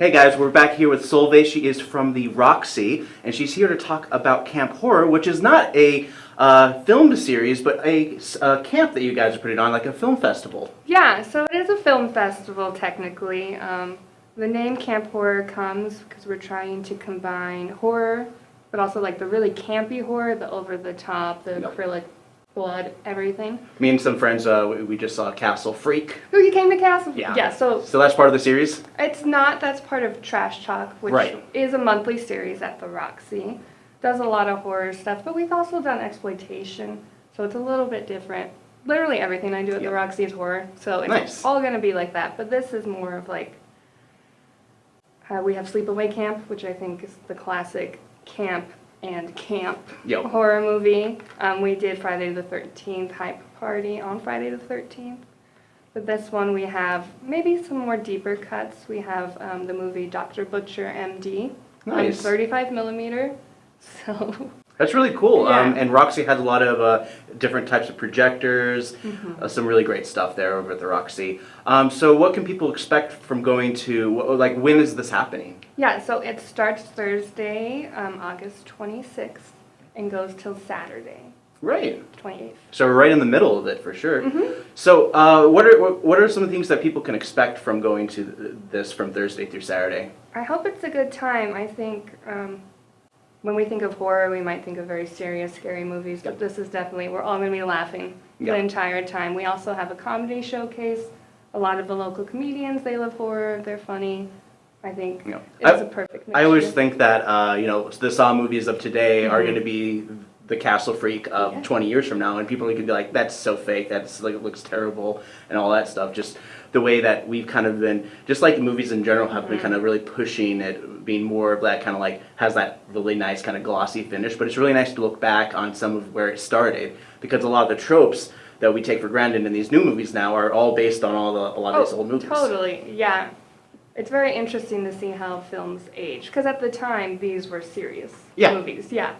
Hey guys, we're back here with Solveig. She is from the Roxy, and she's here to talk about Camp Horror, which is not a uh, film series, but a, a camp that you guys are putting on, like a film festival. Yeah, so it is a film festival technically. Um, the name Camp Horror comes because we're trying to combine horror, but also like the really campy horror, the over the top, the Yep. acrylic blood, everything. Me and some friends, uh, we- we just saw Castle Freak. Oh, you came to Castle? Yeah. Yeah, so So that's part of the series? it's not, that's part of Trash Talk, which Right. is a monthly series at the Roxy. Does a lot of horror stuff, but we've also done exploitation, so it's a little bit different. Literally everything I do at Yeah. the Roxy is horror, so it's Nice. all gonna be like that. But this is more of like, uh, we have Sleepaway Camp, which I think is the classic camp and camp Yep. horror movie. Um, we did Friday the 13th hype party on Friday the 13th. But this one we have maybe some more deeper cuts. We have um, the movie Dr. Butcher MD Nice. on 35 millimeter. So That's really cool. Um, and Roxy has a lot of uh, different types of projectors, Mm-hmm. uh, some really great stuff there over at the Roxy. Um, so what can people expect from going to, like, when is this happening? yeah, so it starts Thursday, um, August 26th, and goes till Saturday, Right. 28th. So we're right in the middle of it for sure. Mm-hmm. So uh, what are what- are some things that people can expect from going to th- this from Thursday through Saturday? I hope it's a good time. I think um, when we think of horror, we might think of very serious, scary movies, but this is definitely, we're all going to be laughing Yeah. the entire time. We also have a comedy showcase. A lot of the local comedians, they love horror, they're funny. I think Yeah. it's I- a perfect mixture. I always think that uh, you know the Saw movies of today are Mhm. going to be the Castle Freak of Yeah. 20 years from now, and people are going to be like, "That's so fake. That's like it looks terrible," and all that stuff. Just the way that we've kind of been, just like movies in general, have been kind of really pushing it, being more of that kind of like has that really nice kind of glossy finish. But it's really nice to look back on some of where it started because a lot of the tropes that we take for granted in these new movies now are all based on all the a lot of these Oh, old movies. Totally, yeah. It's very interesting to see how films age, because at the time, these were serious Yeah. movies, yeah.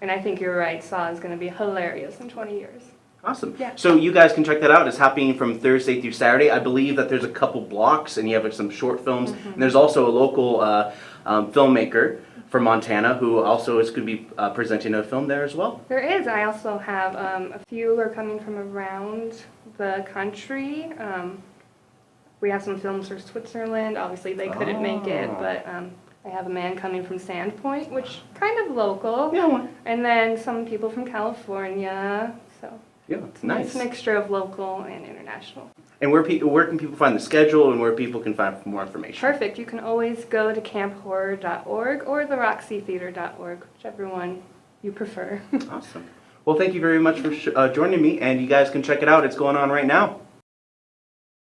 And I think you're right, Saw is going to be hilarious in 20 years. Awesome. Yeah. So you guys can check that out. It's happening from Thursday through Saturday. I believe that there's a couple blocks, and you have like, some short films. Mm-hmm. And there's also a local uh, um, filmmaker from Montana who also is going to be uh, presenting a film there as well. There is. I also have um, a few who are coming from around the country. Um, we have some films for Switzerland. Obviously, they couldn't make it, Oh. but um, I have a man coming from Sandpoint, which kind of local. Yeah. And then some people from California. So yeah. It's it's a nice nice. mixture of local and international. And where pe- where can people find the schedule and where people can find more information? Perfect. You can always go to camphorror.org or theroxytheater.org, whichever one you prefer. Awesome. Well, thank you very much for sh- uh, joining me, and you guys can check it out. It's going on right now.